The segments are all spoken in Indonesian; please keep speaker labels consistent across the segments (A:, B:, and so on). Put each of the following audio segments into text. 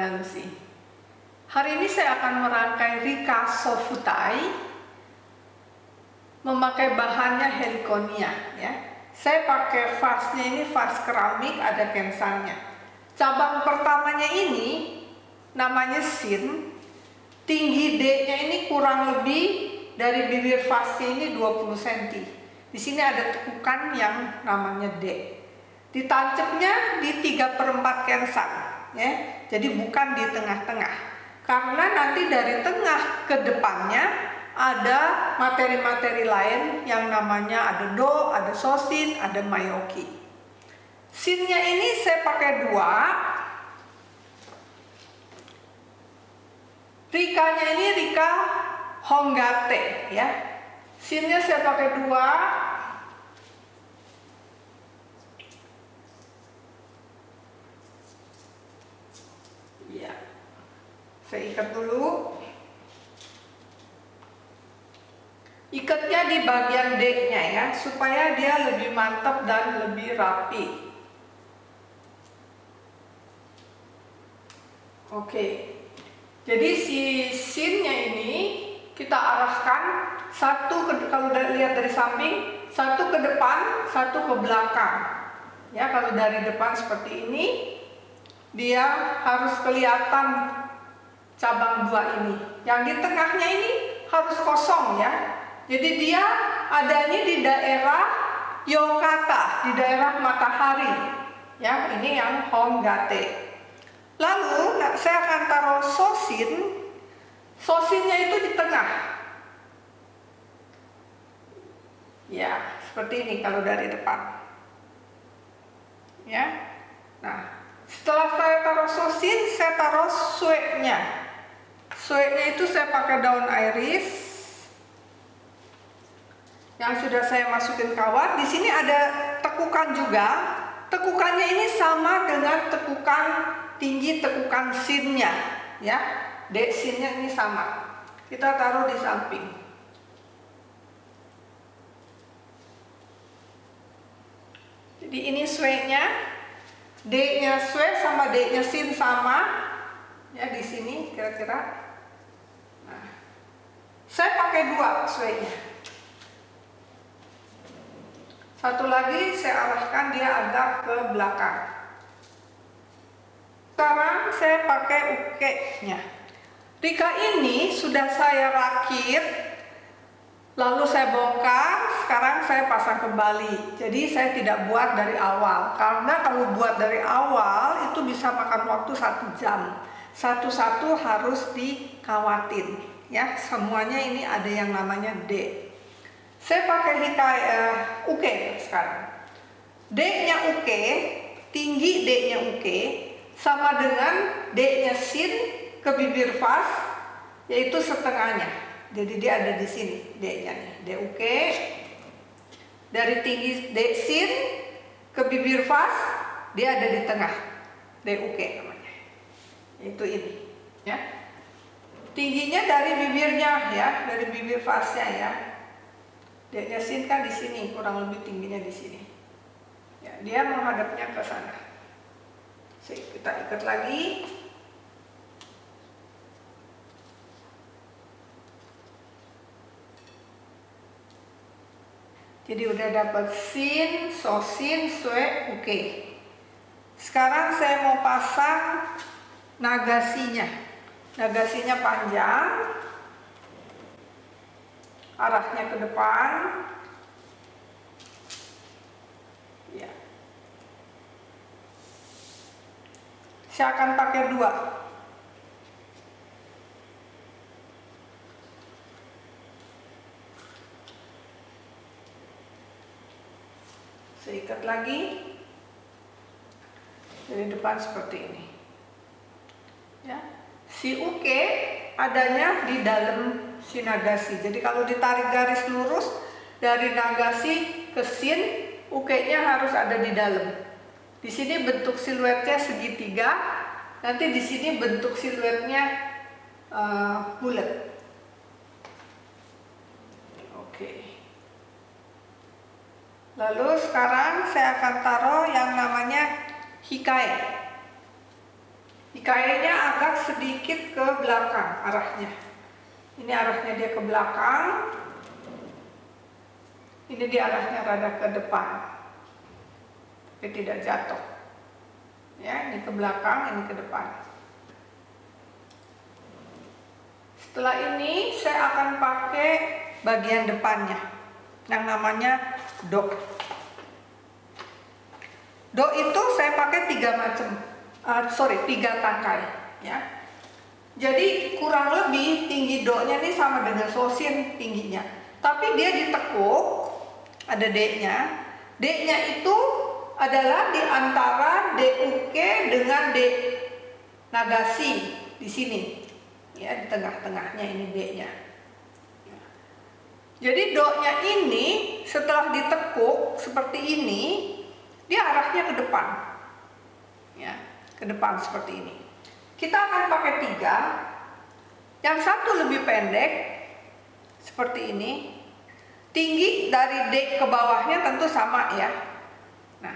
A: Bananusi. Hari ini saya akan merangkai Rika Sofutai memakai bahannya Heliconia ya. Saya pakai vasnya ini vas keramik ada kensannya. Cabang pertamanya ini namanya sin. Tinggi D-nya ini kurang lebih dari bibir vasnya ini 20 cm. Di sini ada tekukan yang namanya D ditancapnya di 3 per 4 kensan ya. Jadi bukan di tengah-tengah. Karena nanti dari tengah ke depannya ada materi-materi lain yang namanya ada do, ada sosin, ada mayoki. Sinnya ini saya pakai dua. Rikanya ini rika honggate ya. Sinnya saya pakai dua saya ikat dulu. Ikatnya di bagian D-nya ya supaya dia lebih mantap dan lebih rapi. Oke. Jadi si sinnya ini kita arahkan satu ke, kalau lihat dari samping satu ke depan satu ke belakang. Ya kalau dari depan seperti ini dia harus kelihatan cabang dua ini. Yang di tengahnya ini harus kosong ya. Jadi dia adanya di daerah Yokata, di daerah matahari. Ya, ini yang Honggate. Lalu saya akan taruh sosin. Sosinnya itu di tengah. Ya, seperti ini kalau dari depan. Ya. Nah, setelah saya taruh sosin, saya taruh sueknya. Sueknya itu saya pakai daun iris yang sudah saya masukin kawat. Di sini ada tekukan juga. Tekukannya ini sama dengan tekukan tinggi tekukan sinnya, ya. D sinnya ini sama. Kita taruh di samping. Jadi ini sueknya. D-nya suek sama D-nya sin sama. Ya di sini kira-kira saya pakai dua suenya. Satu lagi saya arahkan dia agak ke belakang. Sekarang saya pakai uke-nya. Rika ini sudah saya rakit, lalu saya bongkar, sekarang saya pasang kembali. Jadi saya tidak buat dari awal, karena kalau buat dari awal itu bisa makan waktu satu jam. Satu-satu harus dikawatin ya semuanya ini ada yang namanya D. Saya pakai hikai uh, UK sekarang. D nya UK tinggi D nya UK sama dengan D nya sin ke bibir vas yaitu setengahnya. Jadi dia ada di sini D nya nih D UK dari tinggi D sin ke bibir vas dia ada di tengah D UK namanya. Itu ini ya tingginya dari bibirnya ya dari bibir fasnya ya. Dia kan di sini kurang lebih tingginya di sini. Ya, dia menghadapnya ke sana. Kita ikat lagi. Jadi udah dapat sin, sosin, sue, oke. Okay. sekarang saya mau pasang nagasinya Nagasinya panjang, arahnya ke depan. Ya. Saya akan pakai dua. Saya ikat lagi dari depan seperti ini. Ya si uke adanya di dalam si nagasi. Jadi kalau ditarik garis lurus dari nagasi ke sin, uke-nya harus ada di dalam. Di sini bentuk siluetnya segitiga, nanti di sini bentuk siluetnya uh, bulat. Oke. Lalu sekarang saya akan taruh yang namanya hikae. Kayaknya agak sedikit ke belakang arahnya. Ini arahnya dia ke belakang. Ini dia arahnya rada ke depan. Tapi tidak jatuh. Ya, ini ke belakang, ini ke depan. Setelah ini saya akan pakai bagian depannya yang namanya dok. Dok itu saya pakai tiga macam uh, sorry tiga tangkai ya. Jadi kurang lebih tinggi do-nya ini sama dengan sosin tingginya. Tapi dia ditekuk ada D-nya. D-nya itu adalah di antara DUK dengan D Nagasi di sini. Ya di tengah-tengahnya ini D-nya. Jadi do-nya ini setelah ditekuk seperti ini dia arahnya ke depan. Ya ke depan seperti ini. Kita akan pakai tiga. Yang satu lebih pendek, seperti ini. Tinggi dari D ke bawahnya tentu sama ya. Nah,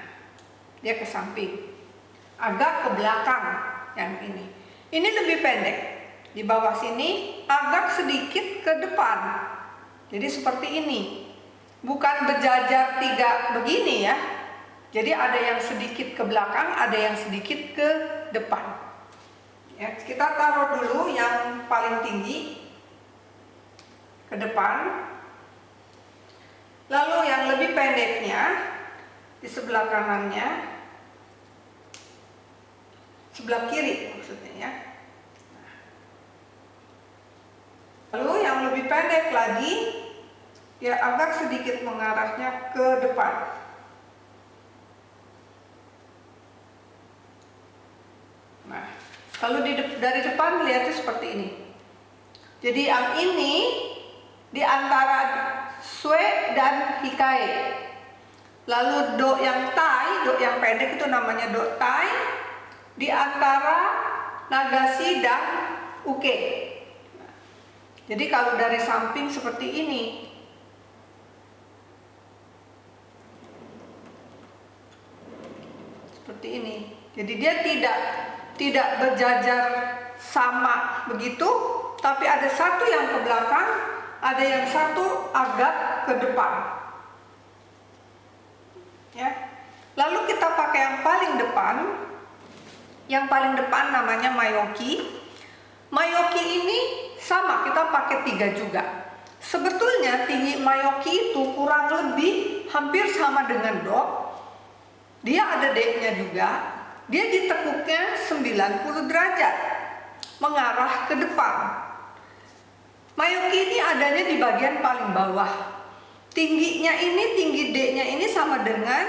A: dia ke samping. Agak ke belakang yang ini. Ini lebih pendek. Di bawah sini agak sedikit ke depan. Jadi seperti ini. Bukan berjajar tiga begini ya, jadi ada yang sedikit ke belakang, ada yang sedikit ke depan. Ya, kita taruh dulu yang paling tinggi ke depan. Lalu yang lebih pendeknya di sebelah kanannya, sebelah kiri maksudnya ya. Lalu yang lebih pendek lagi, ya agak sedikit mengarahnya ke depan. Kalau di dari depan lihatnya seperti ini. Jadi yang ini di antara sue dan hikai. Lalu do yang tai, do yang pendek itu namanya do tai di antara nagasi dan uke. Jadi kalau dari samping seperti ini. Seperti ini. Jadi dia tidak tidak berjajar sama begitu, tapi ada satu yang ke belakang, ada yang satu agak ke depan. Ya. Lalu kita pakai yang paling depan. Yang paling depan namanya mayoki. Mayoki ini sama, kita pakai tiga juga. Sebetulnya tinggi mayoki itu kurang lebih hampir sama dengan do. Dia ada D-nya juga, dia ditekuknya 90 derajat mengarah ke depan. Mayuki ini adanya di bagian paling bawah. Tingginya ini, tinggi D-nya ini sama dengan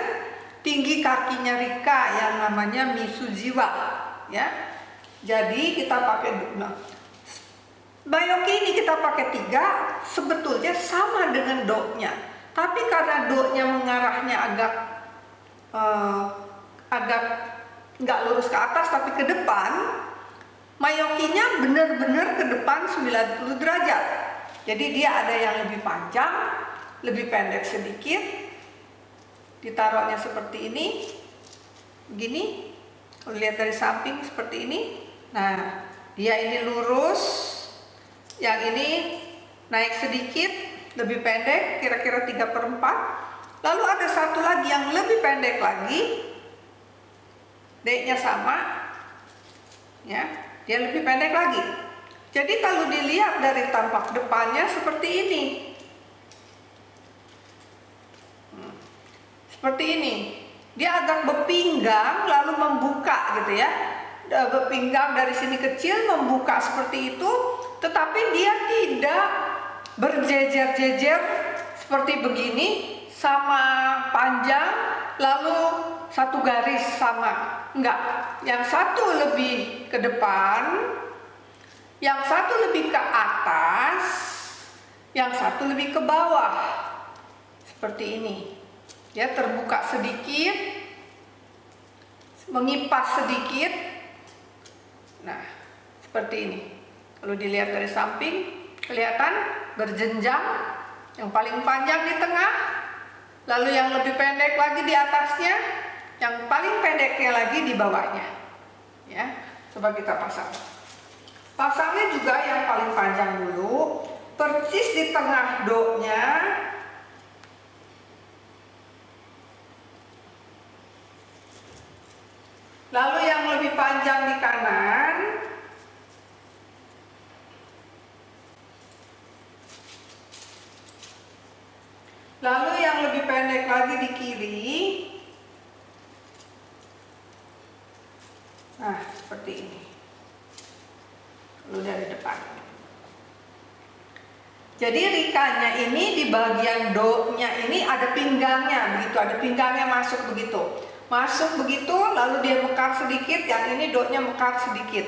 A: tinggi kakinya Rika yang namanya Misujiwa. Ya, jadi kita pakai nah, Bayoki ini kita pakai tiga, sebetulnya sama dengan do-nya. Tapi karena do-nya mengarahnya agak uh, agak nggak lurus ke atas tapi ke depan mayokinya benar-benar ke depan 90 derajat. Jadi dia ada yang lebih panjang lebih pendek sedikit. Ditaruhnya seperti ini begini kalau lihat dari samping seperti ini. Nah dia ini lurus. Yang ini naik sedikit lebih pendek kira-kira 3 per 4 lalu ada satu lagi yang lebih pendek lagi D-nya sama, ya, dia lebih pendek lagi. Jadi kalau dilihat dari tampak depannya seperti ini, hmm. seperti ini, dia agak berpinggang lalu membuka gitu ya, berpinggang dari sini kecil membuka seperti itu, tetapi dia tidak berjejer-jejer seperti begini sama panjang lalu satu garis sama Enggak, yang satu lebih ke depan, yang satu lebih ke atas, yang satu lebih ke bawah. Seperti ini. Ya, terbuka sedikit, mengipas sedikit. Nah, seperti ini. Kalau dilihat dari samping, kelihatan berjenjang. Yang paling panjang di tengah, lalu yang lebih pendek lagi di atasnya, yang paling pendeknya lagi di bawahnya ya Coba kita pasang. Pasangnya juga yang paling panjang dulu, persis di tengah do-nya. Lalu yang lebih panjang di kanan. Lalu yang lebih pendek lagi di kiri. Nah, seperti ini. Lalu dari depan. Jadi rikanya ini di bagian do-nya ini ada pinggangnya begitu, ada pinggangnya masuk begitu. Masuk begitu, lalu dia mekar sedikit, yang ini do-nya mekar sedikit.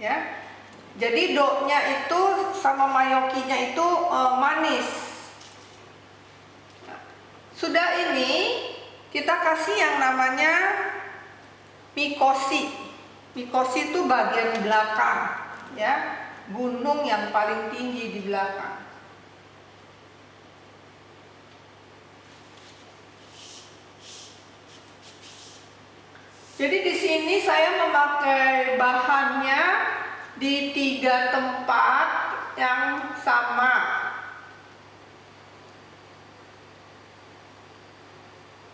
A: Ya. Jadi do-nya itu sama mayokinya itu e, manis. Nah, sudah ini kita kasih yang namanya mikosi. Mikosi itu bagian belakang, ya, gunung yang paling tinggi di belakang. Jadi di sini saya memakai bahannya di tiga tempat yang sama.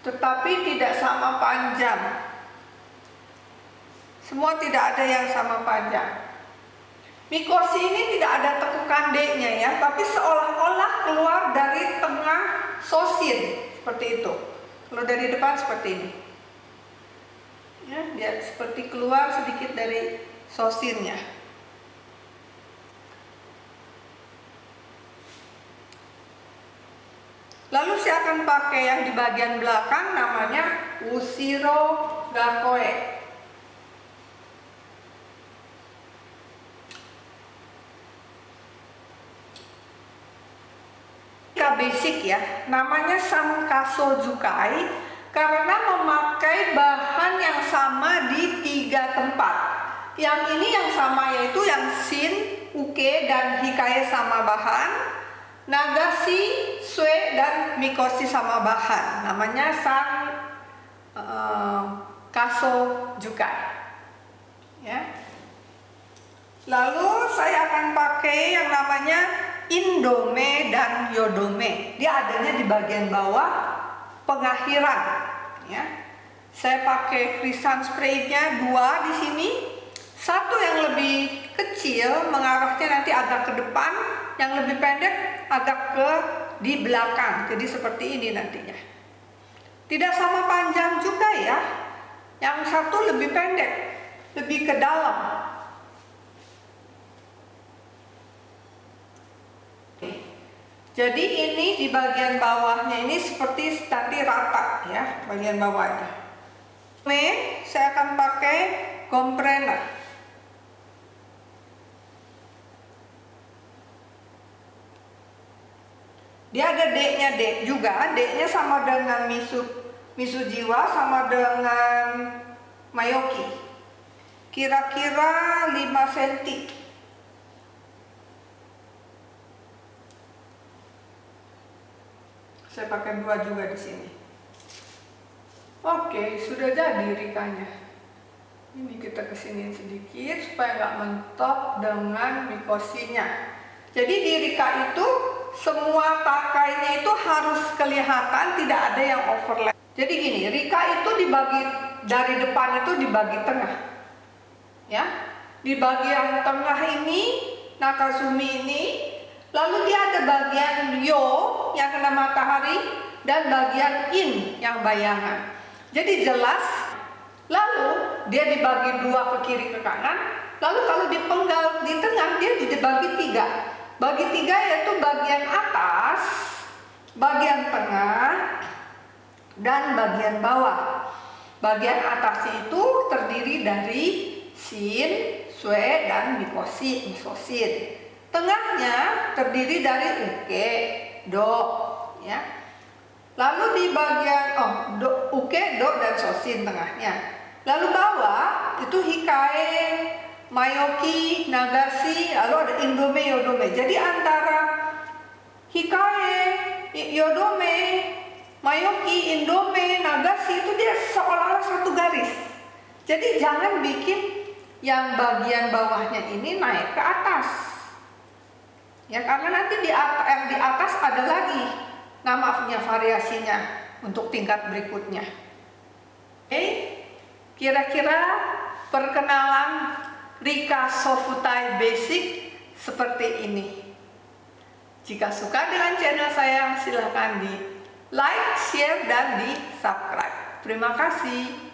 A: Tetapi tidak sama panjang. Semua tidak ada yang sama panjang. Mikosi ini tidak ada tekukan D-nya ya, tapi seolah-olah keluar dari tengah sosin seperti itu. Kalau dari depan seperti ini. Ya, dia seperti keluar sedikit dari sosinnya. Lalu saya akan pakai yang di bagian belakang namanya Usiro Gakoe. Basic ya, namanya Sankaso Jukai karena memakai bahan yang sama di tiga tempat. Yang ini yang sama yaitu yang Shin, Uke, dan Hikaye sama bahan. Nagasi, Sue, dan Mikoshi sama bahan. Namanya San uh, Kaso Jukai. Ya. Lalu saya akan pakai yang namanya Indome dan Yodome. Dia adanya di bagian bawah pengakhiran ya. Saya pakai krisan spraynya dua di sini. Satu yang lebih kecil mengarahnya nanti agak ke depan, yang lebih pendek agak ke di belakang. Jadi seperti ini nantinya. Tidak sama panjang juga ya. Yang satu lebih pendek, lebih ke dalam. Jadi ini di bagian bawahnya ini seperti tadi rata ya, bagian bawahnya. Ini saya akan pakai komprener. Dia ada D-nya D juga, D-nya sama dengan misu misu jiwa sama dengan mayoki. Kira-kira 5 cm. Saya pakai dua juga di sini. Oke, sudah jadi rikanya. Ini kita ke sini sedikit supaya nggak mentok dengan mikosinya. Jadi di rika itu semua pakainya itu harus kelihatan, tidak ada yang overlap. Jadi gini, rika itu dibagi dari depan itu dibagi tengah. Ya. Di bagian tengah ini Nakazumi ini Lalu dia ada bagian yo yang kena matahari dan bagian in yang bayangan. Jadi jelas. Lalu dia dibagi dua ke kiri ke kanan. Lalu kalau dipenggal di tengah dia dibagi tiga. Bagi tiga yaitu bagian atas, bagian tengah, dan bagian bawah. Bagian atas itu terdiri dari sin, sue, dan mikosin, misosin. Tengahnya terdiri dari uke, do, ya. Lalu di bagian oh do, uke, do dan sosin tengahnya. Lalu bawah itu hikae, mayoki, nagasi, lalu ada indome, yodome. Jadi antara hikae, yodome, mayoki, indome, nagasi itu dia seolah-olah satu garis. Jadi jangan bikin yang bagian bawahnya ini naik ke atas. Ya, karena nanti di atas, yang di atas ada lagi namanya variasinya untuk tingkat berikutnya. Oke, kira-kira perkenalan Rika Sofutai Basic seperti ini. Jika suka dengan channel saya, silahkan di like, share, dan di subscribe. Terima kasih.